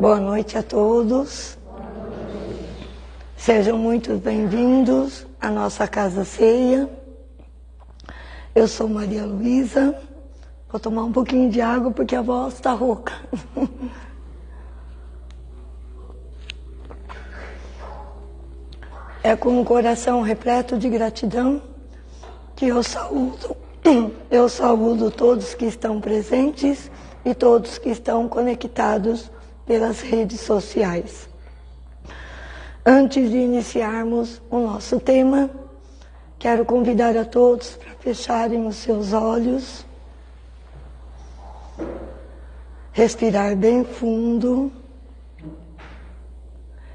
Boa noite a todos. Sejam muito bem-vindos à nossa casa ceia. Eu sou Maria Luísa. Vou tomar um pouquinho de água porque a voz está rouca. É com o coração repleto de gratidão que eu saúdo, eu saúdo todos que estão presentes e todos que estão conectados pelas redes sociais. Antes de iniciarmos o nosso tema, quero convidar a todos para fecharem os seus olhos, respirar bem fundo,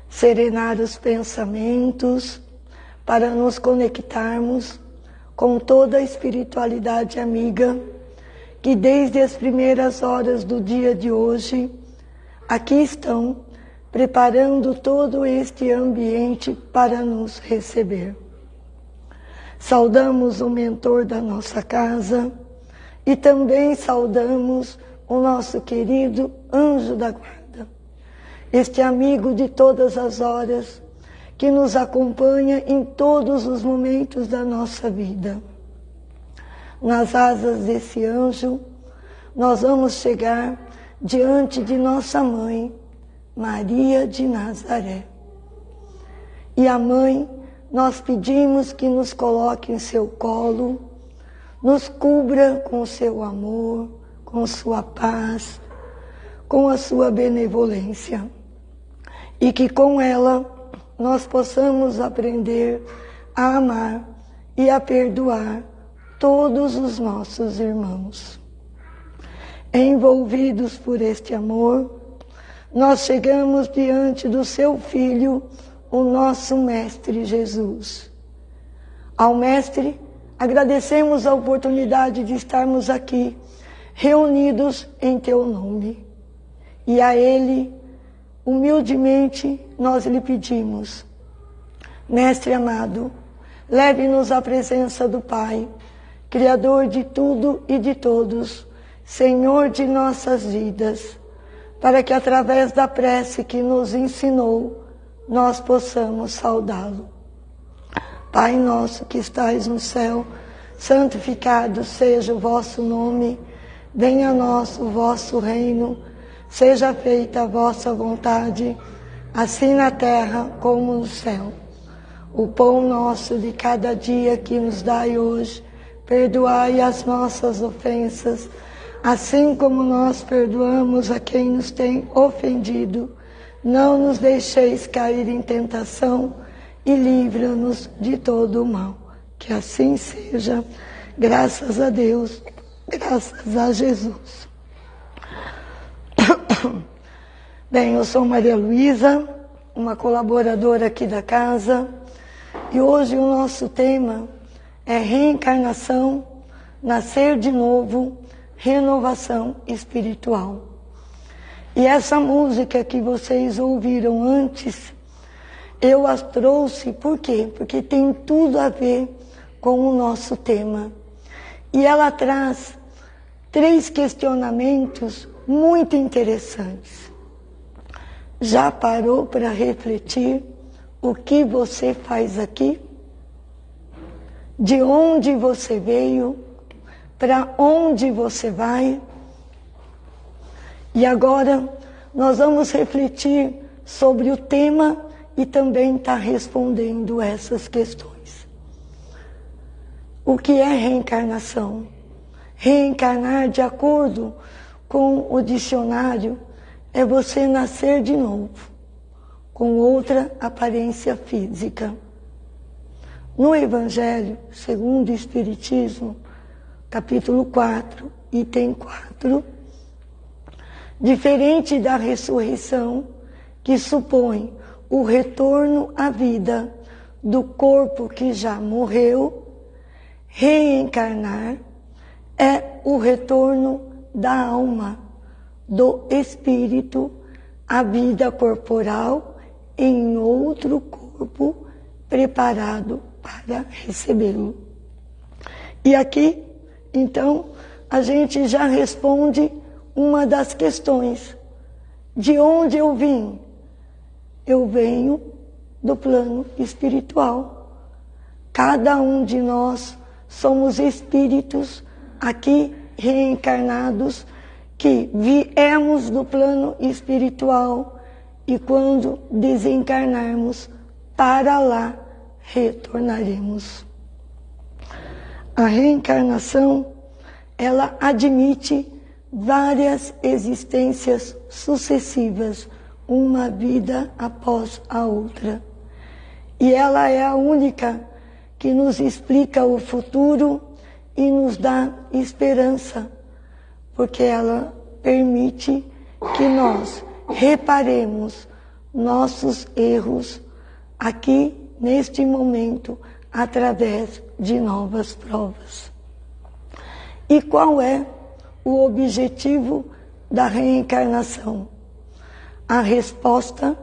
serenar os pensamentos para nos conectarmos com toda a espiritualidade amiga que desde as primeiras horas do dia de hoje aqui estão preparando todo este ambiente para nos receber. Saudamos o mentor da nossa casa e também saudamos o nosso querido anjo da guarda, este amigo de todas as horas que nos acompanha em todos os momentos da nossa vida. Nas asas desse anjo, nós vamos chegar diante de nossa mãe, Maria de Nazaré. E a mãe, nós pedimos que nos coloque em seu colo, nos cubra com seu amor, com sua paz, com a sua benevolência. E que com ela nós possamos aprender a amar e a perdoar todos os nossos irmãos envolvidos por este amor, nós chegamos diante do seu Filho, o nosso Mestre Jesus. Ao Mestre, agradecemos a oportunidade de estarmos aqui, reunidos em Teu nome. E a Ele, humildemente, nós lhe pedimos, Mestre amado, leve-nos à presença do Pai, Criador de tudo e de todos, Senhor de nossas vidas, para que através da prece que nos ensinou, nós possamos saudá-lo. Pai nosso que estais no céu, santificado seja o vosso nome, venha a nós o vosso reino, seja feita a vossa vontade, assim na terra como no céu. O pão nosso de cada dia que nos dai hoje, perdoai as nossas ofensas, assim como nós perdoamos a quem nos tem ofendido. Não nos deixeis cair em tentação e livra-nos de todo o mal. Que assim seja, graças a Deus, graças a Jesus. Bem, eu sou Maria Luísa, uma colaboradora aqui da casa, e hoje o nosso tema é reencarnação, nascer de novo renovação espiritual. E essa música que vocês ouviram antes, eu as trouxe por quê? Porque tem tudo a ver com o nosso tema. E ela traz três questionamentos muito interessantes. Já parou para refletir o que você faz aqui? De onde você veio? Para onde você vai. E agora nós vamos refletir sobre o tema e também estar tá respondendo essas questões. O que é reencarnação? Reencarnar, de acordo com o dicionário, é você nascer de novo, com outra aparência física. No Evangelho, segundo o Espiritismo, capítulo 4, item 4. Diferente da ressurreição, que supõe o retorno à vida do corpo que já morreu, reencarnar é o retorno da alma, do espírito, à vida corporal em outro corpo preparado para recebê-lo. E aqui então, a gente já responde uma das questões. De onde eu vim? Eu venho do plano espiritual. Cada um de nós somos espíritos aqui reencarnados que viemos do plano espiritual e quando desencarnarmos, para lá retornaremos. A reencarnação, ela admite várias existências sucessivas, uma vida após a outra. E ela é a única que nos explica o futuro e nos dá esperança, porque ela permite que nós reparemos nossos erros aqui neste momento através de novas provas. E qual é o objetivo da reencarnação? A resposta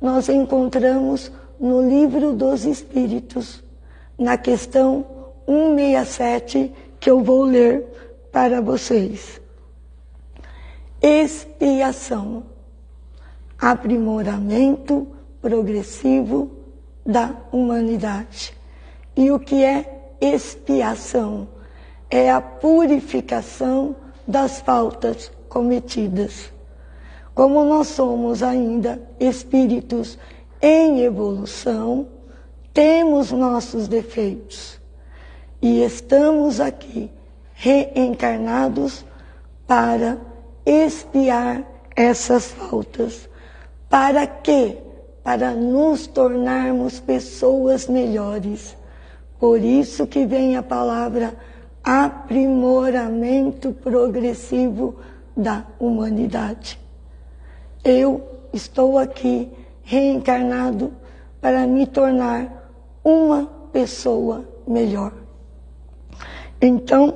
nós encontramos no Livro dos Espíritos, na questão 167, que eu vou ler para vocês. Expiação, aprimoramento progressivo da humanidade. E o que é expiação? É a purificação das faltas cometidas. Como nós somos ainda espíritos em evolução, temos nossos defeitos e estamos aqui reencarnados para expiar essas faltas. Para quê? Para nos tornarmos pessoas melhores. Por isso que vem a palavra aprimoramento progressivo da humanidade. Eu estou aqui reencarnado para me tornar uma pessoa melhor. Então,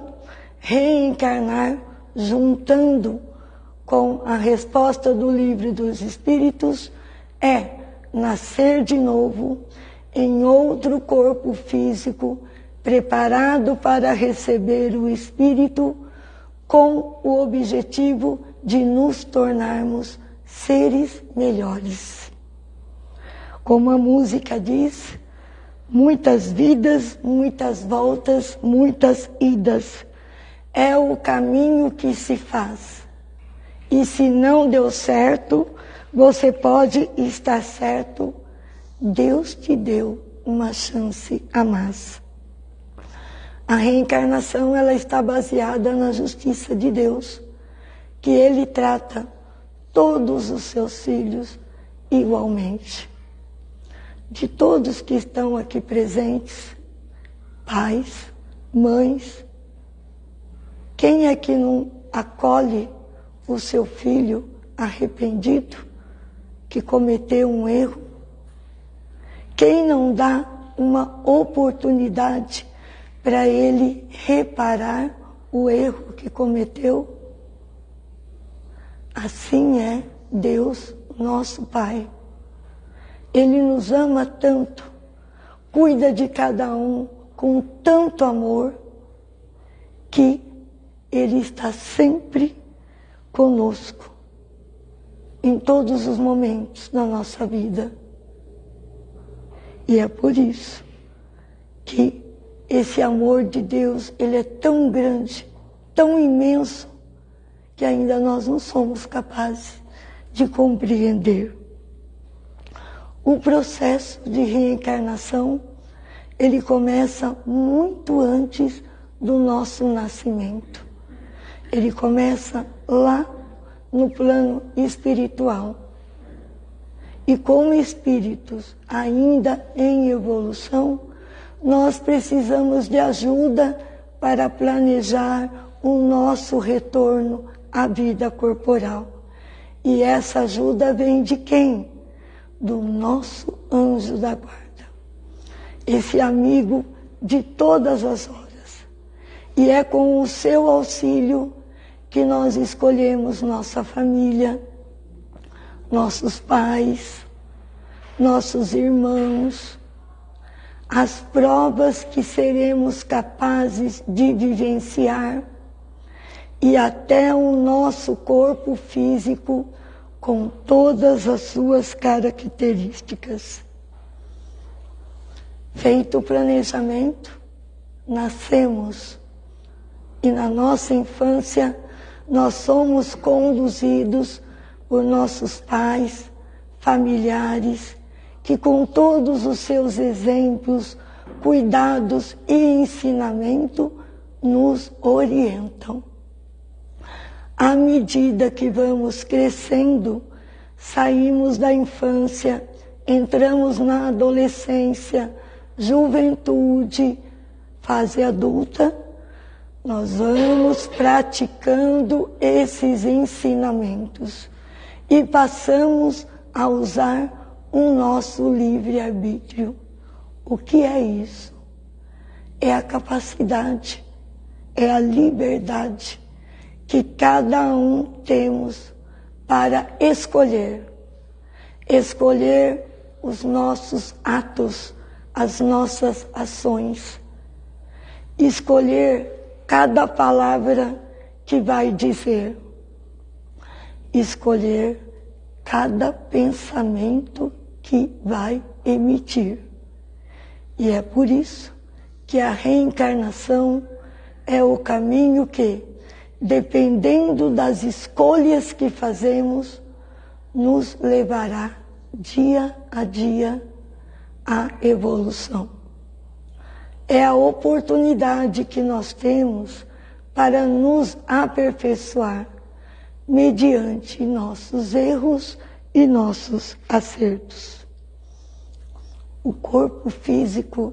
reencarnar juntando com a resposta do livro dos Espíritos é nascer de novo em outro corpo físico preparado para receber o Espírito com o objetivo de nos tornarmos seres melhores. Como a música diz, muitas vidas, muitas voltas, muitas idas. É o caminho que se faz. E se não deu certo, você pode estar certo. Deus te deu uma chance a mais. A reencarnação ela está baseada na justiça de Deus, que Ele trata todos os seus filhos igualmente. De todos que estão aqui presentes, pais, mães, quem é que não acolhe o seu filho arrependido, que cometeu um erro? Quem não dá uma oportunidade para ele reparar o erro que cometeu? Assim é Deus, nosso Pai. Ele nos ama tanto, cuida de cada um com tanto amor, que Ele está sempre conosco, em todos os momentos da nossa vida. E é por isso que esse amor de Deus, ele é tão grande, tão imenso, que ainda nós não somos capazes de compreender. O processo de reencarnação, ele começa muito antes do nosso nascimento. Ele começa lá no plano espiritual. E como espíritos ainda em evolução, nós precisamos de ajuda para planejar o nosso retorno a vida corporal. E essa ajuda vem de quem? Do nosso anjo da guarda. Esse amigo de todas as horas. E é com o seu auxílio que nós escolhemos nossa família, nossos pais, nossos irmãos, as provas que seremos capazes de vivenciar e até o nosso corpo físico com todas as suas características. Feito o planejamento, nascemos e na nossa infância nós somos conduzidos por nossos pais, familiares, que com todos os seus exemplos, cuidados e ensinamento nos orientam. À medida que vamos crescendo, saímos da infância, entramos na adolescência, juventude, fase adulta, nós vamos praticando esses ensinamentos e passamos a usar o nosso livre-arbítrio. O que é isso? É a capacidade, é a liberdade que cada um temos para escolher. Escolher os nossos atos, as nossas ações. Escolher cada palavra que vai dizer. Escolher cada pensamento que vai emitir. E é por isso que a reencarnação é o caminho que, dependendo das escolhas que fazemos, nos levará dia a dia à evolução é a oportunidade que nós temos para nos aperfeiçoar mediante nossos erros e nossos acertos. O corpo físico,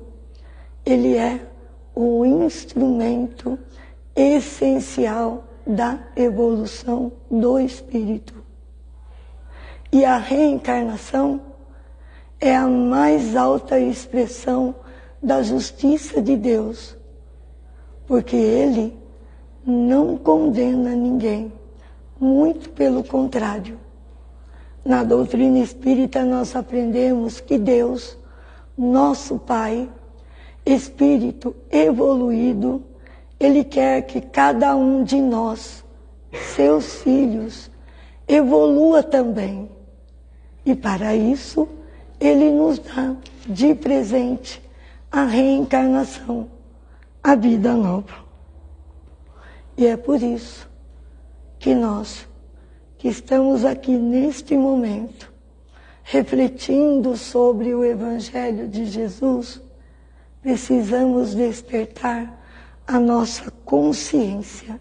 ele é o instrumento essencial da evolução do espírito. E a reencarnação é a mais alta expressão da justiça de Deus, porque Ele não condena ninguém, muito pelo contrário. Na doutrina espírita nós aprendemos que Deus, nosso Pai, Espírito evoluído, Ele quer que cada um de nós, seus filhos, evolua também. E para isso, Ele nos dá de presente a reencarnação, a vida nova. E é por isso que nós, que estamos aqui neste momento, refletindo sobre o Evangelho de Jesus, precisamos despertar a nossa consciência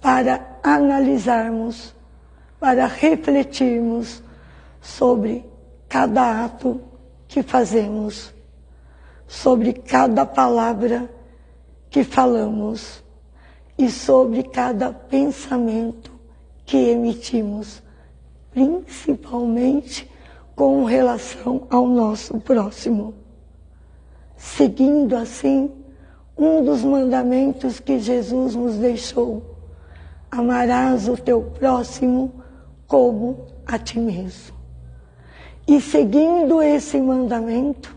para analisarmos, para refletirmos sobre cada ato que fazemos sobre cada palavra que falamos e sobre cada pensamento que emitimos, principalmente com relação ao nosso próximo. Seguindo assim um dos mandamentos que Jesus nos deixou: amarás o teu próximo como a ti mesmo. E seguindo esse mandamento,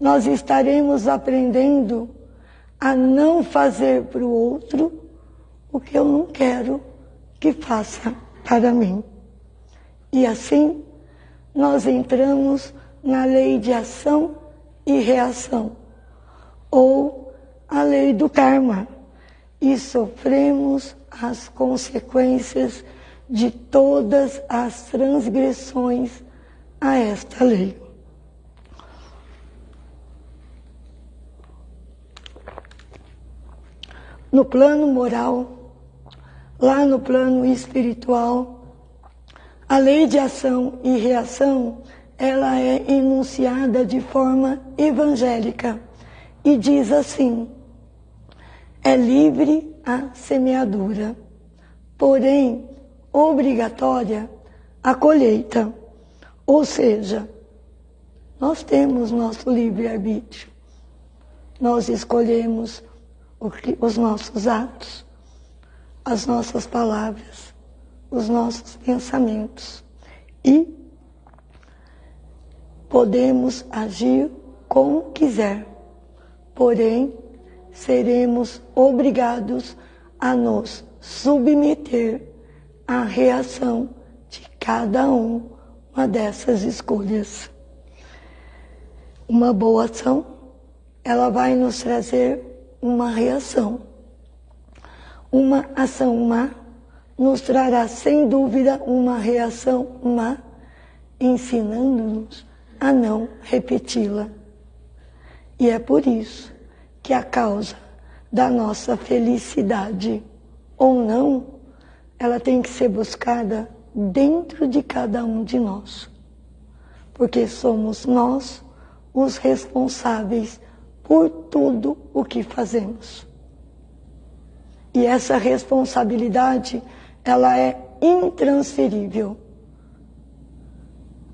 nós estaremos aprendendo a não fazer para o outro o que eu não quero que faça para mim. E assim, nós entramos na lei de ação e reação, ou a lei do karma, e sofremos as consequências de todas as transgressões a esta lei. No plano moral, lá no plano espiritual, a lei de ação e reação, ela é enunciada de forma evangélica e diz assim: é livre a semeadura, porém obrigatória a colheita. Ou seja, nós temos nosso livre-arbítrio. Nós escolhemos os nossos atos, as nossas palavras, os nossos pensamentos. E podemos agir como quiser, porém seremos obrigados a nos submeter à reação de cada um uma dessas escolhas. Uma boa ação, ela vai nos trazer uma reação. Uma ação má nos trará sem dúvida uma reação má, ensinando-nos a não repeti-la. E é por isso que a causa da nossa felicidade ou não, ela tem que ser buscada dentro de cada um de nós. Porque somos nós os responsáveis por tudo o que fazemos. E essa responsabilidade, ela é intransferível.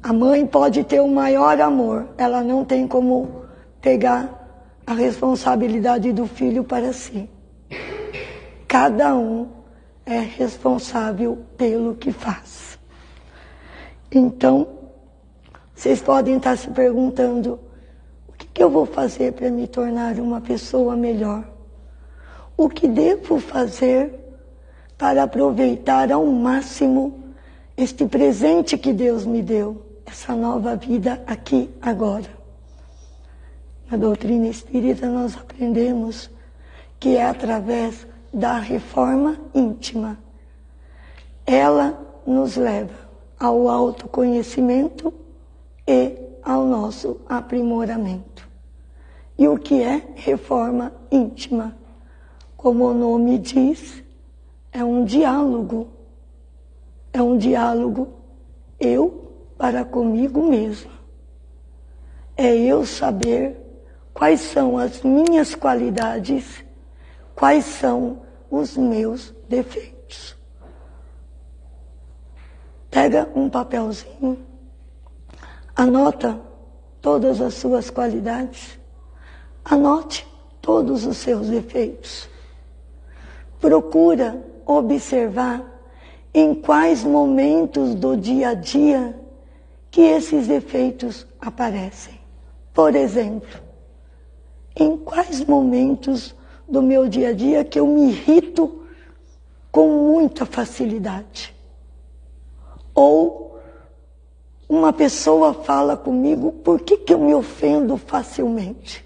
A mãe pode ter o maior amor, ela não tem como pegar a responsabilidade do filho para si. Cada um é responsável pelo que faz. Então, vocês podem estar se perguntando: que, eu vou fazer para me tornar uma pessoa melhor? O que devo fazer para aproveitar ao máximo este presente que Deus me deu, essa nova vida aqui agora? Na doutrina espírita nós aprendemos que é através da reforma íntima. Ela nos leva ao autoconhecimento e ao nosso aprimoramento. E o que é reforma íntima? Como o nome diz, é um diálogo. É um diálogo eu para comigo mesmo. É eu saber quais são as minhas qualidades, quais são os meus defeitos. Pega um papelzinho, anota todas as suas qualidades, anote todos os seus defeitos. Procura observar em quais momentos do dia a dia que esses defeitos aparecem. Por exemplo, em quais momentos do meu dia a dia que eu me irrito com muita facilidade. Ou uma pessoa fala comigo, por que, que eu me ofendo facilmente?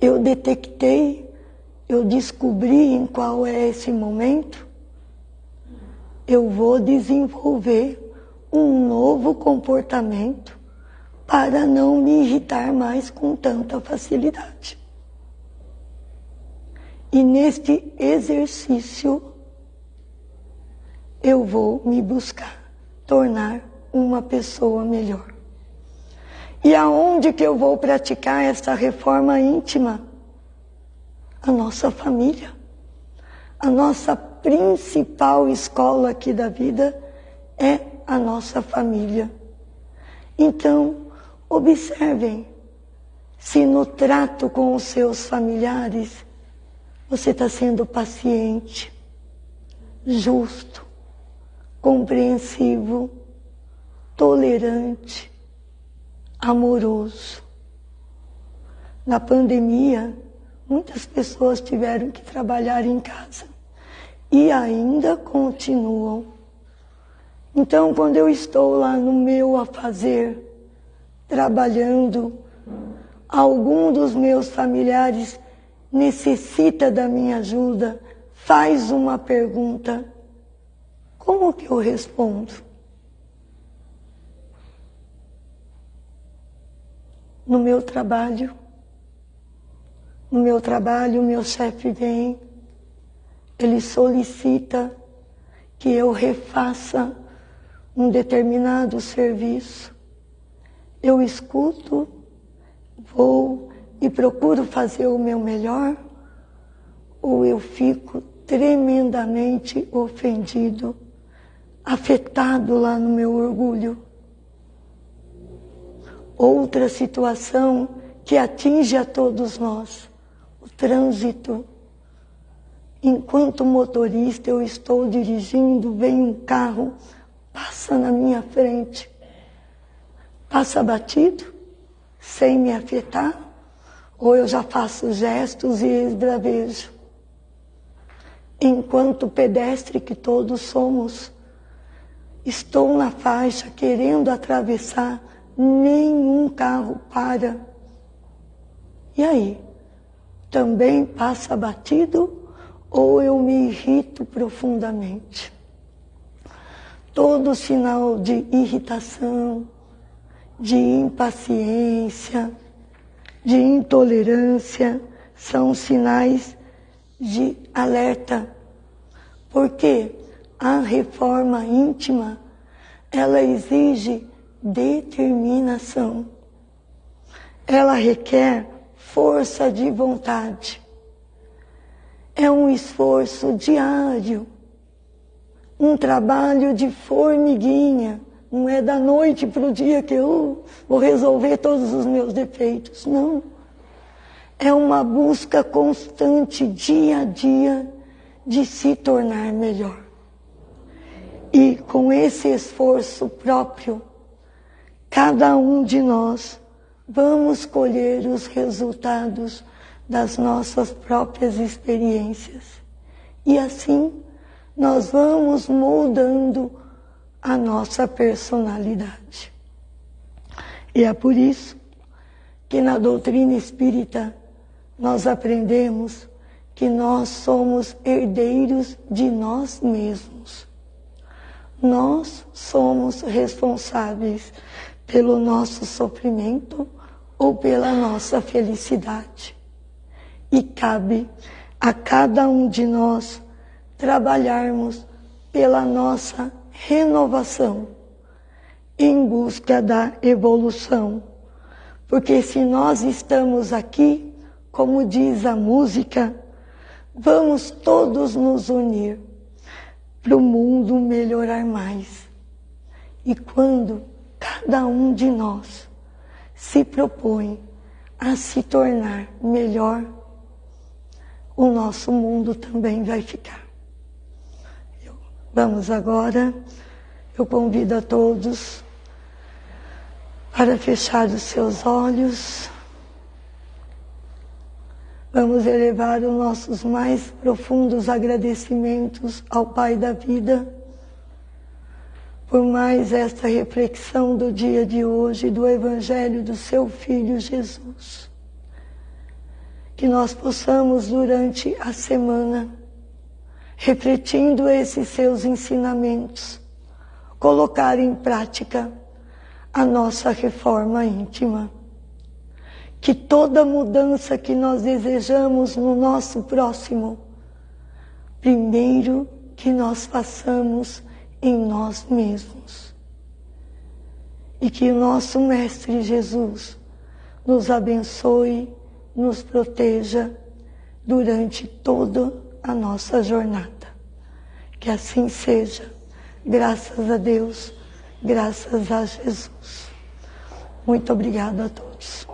Eu detectei, eu descobri em qual é esse momento, eu vou desenvolver um novo comportamento para não me irritar mais com tanta facilidade. E neste exercício, eu vou me buscar, tornar uma pessoa melhor. E aonde que eu vou praticar essa reforma íntima? A nossa família. A nossa principal escola aqui da vida é a nossa família. Então, observem se no trato com os seus familiares você está sendo paciente, justo, compreensivo, tolerante, amoroso. Na pandemia, muitas pessoas tiveram que trabalhar em casa e ainda continuam. Então, quando eu estou lá no meu a fazer, trabalhando, algum dos meus familiares necessita da minha ajuda, faz uma pergunta, como que eu respondo? No meu trabalho, no meu trabalho, meu chefe vem, ele solicita que eu refaça um determinado serviço. Eu escuto, vou e procuro fazer o meu melhor, ou eu fico tremendamente ofendido, afetado lá no meu orgulho. Outra situação que atinge a todos nós, o trânsito. Enquanto motorista eu estou dirigindo, vem um carro, passa na minha frente, passa batido, sem me afetar, ou eu já faço gestos e esbravejo. Enquanto pedestre que todos somos, estou na faixa querendo atravessar, nenhum carro para. E aí? Também passa batido ou eu me irrito profundamente? Todo sinal de irritação, de impaciência, de intolerância são sinais de alerta. Porque a reforma íntima, ela exige determinação. Ela requer força de vontade. É um esforço diário, um trabalho de formiguinha. Não é da noite para o dia que eu vou resolver todos os meus defeitos. Não. É uma busca constante, dia a dia, de se tornar melhor. E com esse esforço próprio, cada um de nós vamos colher os resultados das nossas próprias experiências. E assim nós vamos moldando a nossa personalidade. E é por isso que na doutrina espírita nós aprendemos que nós somos herdeiros de nós mesmos. Nós somos responsáveis pelo nosso sofrimento ou pela nossa felicidade. E cabe a cada um de nós trabalharmos pela nossa renovação em busca da evolução. Porque se nós estamos aqui, como diz a música, vamos todos nos unir para o mundo melhorar mais. E quando cada um de nós se propõe a se tornar melhor, o nosso mundo também vai ficar. Vamos agora, eu convido a todos para fechar os seus olhos. Vamos elevar os nossos mais profundos agradecimentos ao Pai da vida por mais esta reflexão do dia de hoje do Evangelho do seu Filho Jesus. Que nós possamos, durante a semana, refletindo esses seus ensinamentos, colocar em prática a nossa reforma íntima que toda mudança que nós desejamos no nosso próximo, primeiro que nós façamos em nós mesmos. E que o nosso Mestre Jesus nos abençoe, nos proteja durante toda a nossa jornada. Que assim seja, graças a Deus, graças a Jesus. Muito obrigada a todos.